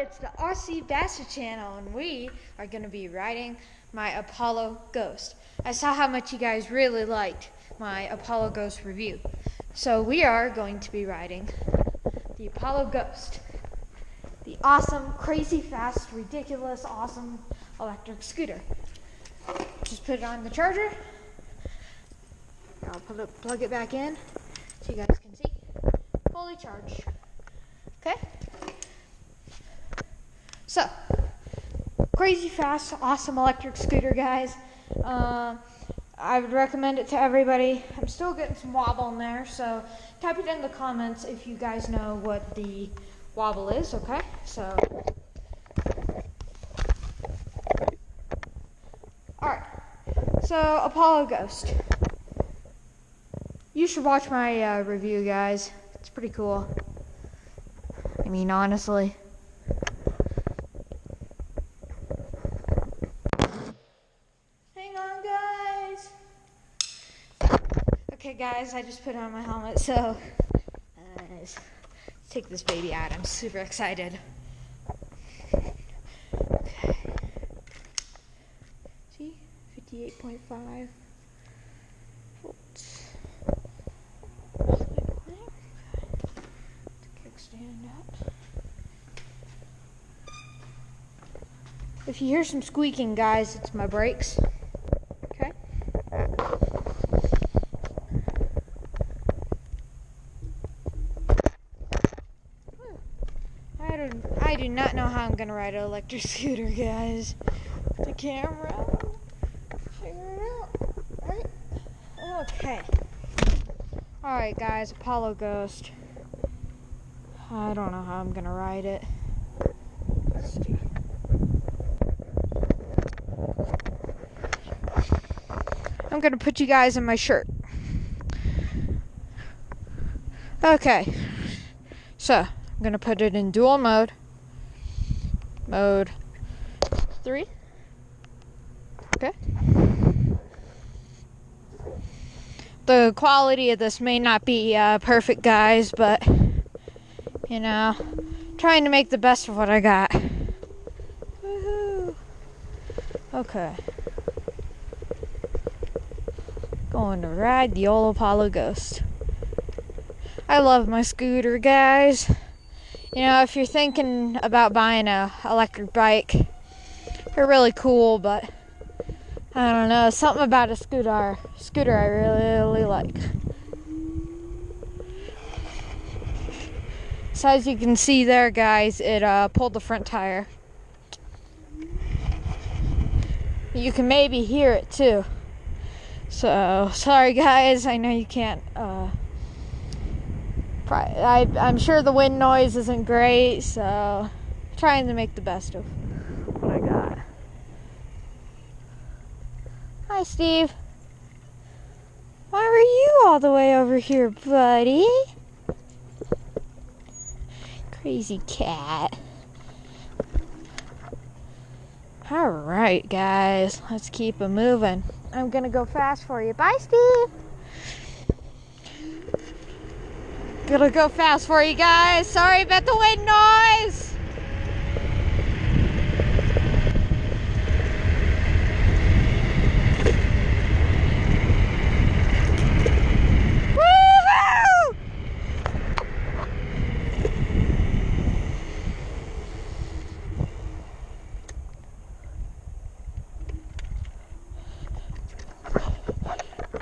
It's the Aussie Bassett channel, and we are going to be riding my Apollo Ghost. I saw how much you guys really liked my Apollo Ghost review. So we are going to be riding the Apollo Ghost. The awesome, crazy fast, ridiculous, awesome electric scooter. Just put it on the charger. I'll plug it back in so you guys can see. Fully charged. Okay? So, crazy fast, awesome electric scooter, guys. Uh, I would recommend it to everybody. I'm still getting some wobble in there, so type it in the comments if you guys know what the wobble is, okay? So, alright. So, Apollo Ghost. You should watch my uh, review, guys. It's pretty cool. I mean, honestly. Hang on, guys. Okay, guys, I just put on my helmet, so uh, let's take this baby out. I'm super excited. Okay. See, 58.5 volts. Kickstand up. If you hear some squeaking, guys, it's my brakes. Okay. I don't. I do not know how I'm gonna ride an electric scooter, guys. The camera. Figure it out. Right. Okay. All right, guys. Apollo Ghost. I don't know how I'm gonna ride it. I'm gonna put you guys in my shirt. Okay. So, I'm gonna put it in dual mode. Mode three. Okay. The quality of this may not be uh, perfect, guys, but you know, trying to make the best of what I got. Woohoo! Okay. Going to ride the old Apollo Ghost. I love my scooter, guys. You know, if you're thinking about buying a electric bike, they're really cool, but I don't know, something about a scooter scooter I really, really like. So as you can see there, guys, it uh, pulled the front tire. You can maybe hear it too. So sorry, guys. I know you can't. Uh, I, I'm sure the wind noise isn't great, so trying to make the best of what I got. Hi, Steve. Why were you all the way over here, buddy? Crazy cat. All right, guys, let's keep it moving. I'm gonna go fast for you. Bye, Steve. Gonna go fast for you guys. Sorry about the wind noise.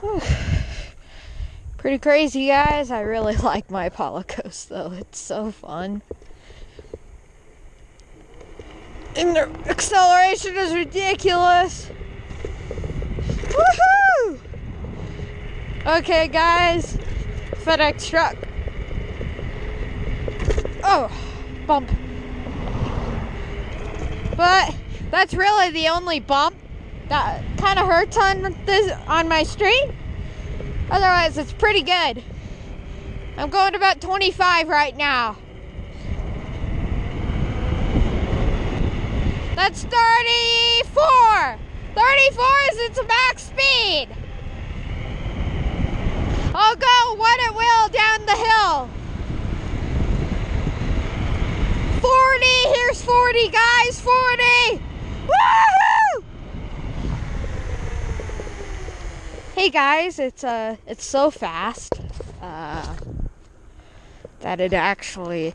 Woohoo! Pretty crazy, guys. I really like my Apollo Ghost, though. It's so fun. And the acceleration is ridiculous. Woohoo! Okay, guys. FedEx truck. Oh, bump. But that's really the only bump that kind of hurts on this on my street. Otherwise, it's pretty good. I'm going about 25 right now. That's 34. 34 is its max speed. I'll go what it will down the hill. 40, here's 40. 40 guys, 40! Woohoo! Guys, it's uh it's so fast uh that it actually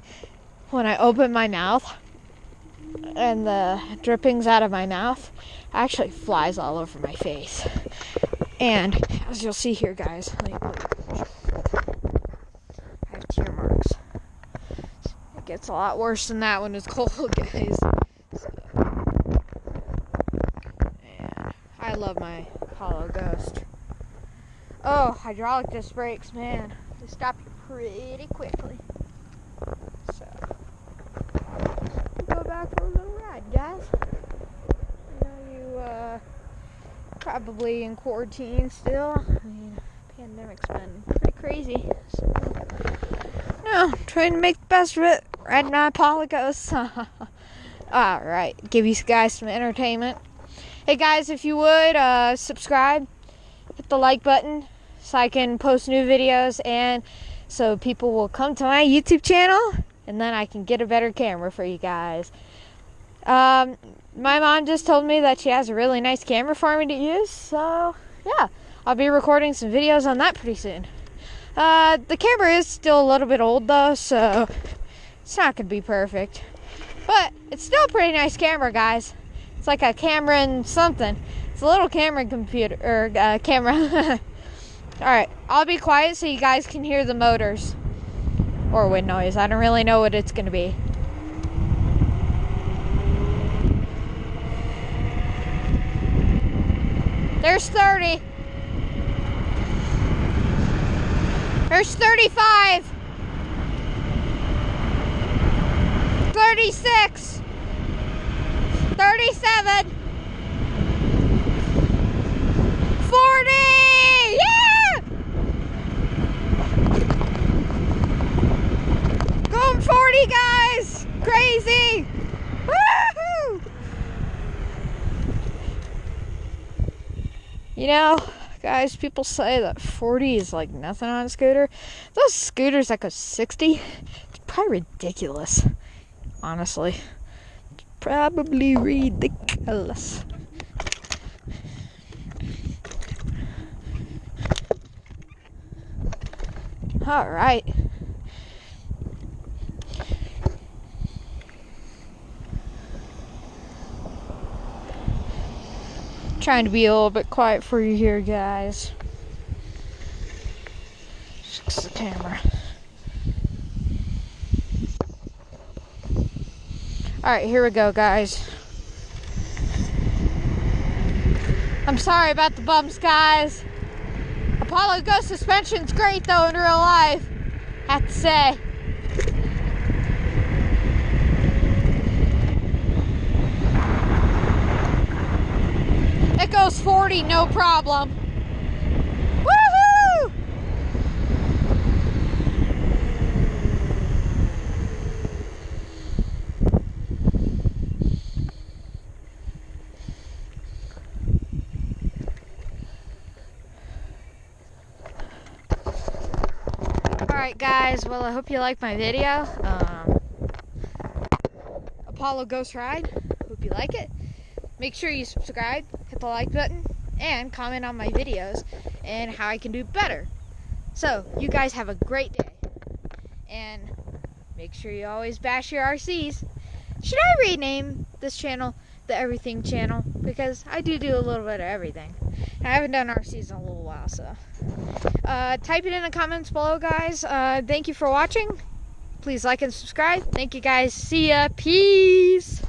when I open my mouth and the drippings out of my mouth actually flies all over my face. And as you'll see here guys, like, I have tear marks. It gets a lot worse than that when it's cold, guys. So, I love my Apollo Ghost. Oh, hydraulic disc brakes, man. They stop you pretty quickly. So, go back for a little ride, guys. I know you, uh, probably in quarantine still. I mean, pandemic's been pretty crazy. So, no, trying to make the best of it. Riding my Apollo Ghost. Alright, give you guys some entertainment. Hey guys, if you would, uh, subscribe, hit the like button, so I can post new videos and so people will come to my YouTube channel and then I can get a better camera for you guys. Um, my mom just told me that she has a really nice camera for me to use, so yeah, I'll be recording some videos on that pretty soon. Uh, the camera is still a little bit old though, so it's not gonna be perfect, but it's still a pretty nice camera, guys. It's like a camera and something. It's a little camera computer or uh, camera. All right, I'll be quiet so you guys can hear the motors or wind noise. I don't really know what it's going to be. There's 30. There's 35. 36. 37. 40. Yeah! Going 40, guys! Crazy! You know, guys, people say that 40 is like nothing on a scooter. Those scooters that go 60, it's probably ridiculous. Honestly. It's probably ridiculous. All right. Trying to be a little bit quiet for you here, guys. Fix the camera. All right, here we go, guys. I'm sorry about the bumps, guys. Apollo Ghost suspension's great though in real life. Have to say. Goes 40, no problem. Alright guys, well I hope you liked my video. Um, Apollo Ghost Ride. Hope you like it. Make sure you subscribe, the like button, and comment on my videos and how I can do better. So, you guys have a great day. And make sure you always bash your RCs. Should I rename this channel the Everything Channel? Because I do do a little bit of everything. I haven't done RCs in a little while, so. Uh, type it in the comments below, guys. Uh, thank you for watching. Please like and subscribe. Thank you, guys. See ya. Peace.